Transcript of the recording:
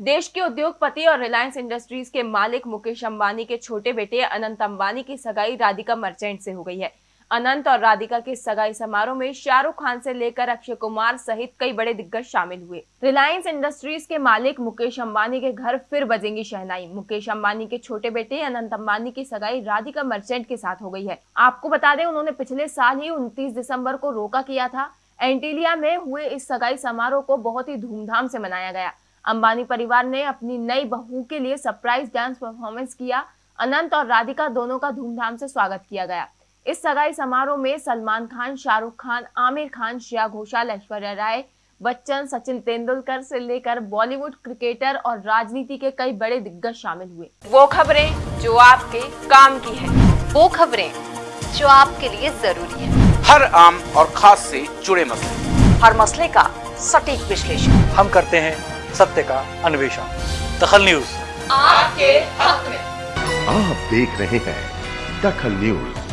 देश के उद्योगपति और रिलायंस इंडस्ट्रीज़ के मालिक मुकेश अंबानी के छोटे बेटे अनंत अंबानी की सगाई राधिका मर्चेंट से हो गई है। अनंत और राधिका के सगाई समारोह में शाहरुख खान से लेकर अक्षय कुमार सहित कई बड़े दिग्गज शामिल हुए। रिलायंस इंडस्ट्रीज़ के मालिक मुकेश अंबानी के घर फिर बजेंगी शहनाई। मुकेश अंबानी के छोटे बेटे अनंत अंबानी की सगाई राधिका मर्चेंट के साथ हो गई है। आपको बता दें, उन्होंने पिछले साल ही उनतीस दिसंबर को रोका किया था। एंटीलिया में हुए इस सगाई समारोह को बहुत ही धूमधाम से मनाया गया। अंबानी परिवार ने अपनी नई बहू के लिए सरप्राइज़ डांस परफॉर्मेंस किया। अनंत और राधिका दोनों का धूमधाम से स्वागत किया गया। इस सगाई समारोह में सलमान खान शाहरुख खान आमिर खान श्रेया घोषाल ऐश्वर्या राय बच्चन सचिन तेंदुलकर से लेकर बॉलीवुड क्रिकेटर और राजनीति के कई बड़े दिग्गज शामिल हुए। वो खबरें जो आपके काम की है। वो खबरें जो आपके लिए ज़रूरी है। हर आम और खास से जुड़े मसले। हर मसले का सटीक विश्लेषण। हम करते हैं सत्य का अन्वेषण। दखल न्यूज़। आपके हक में। आप देख रहे हैं दखल न्यूज़।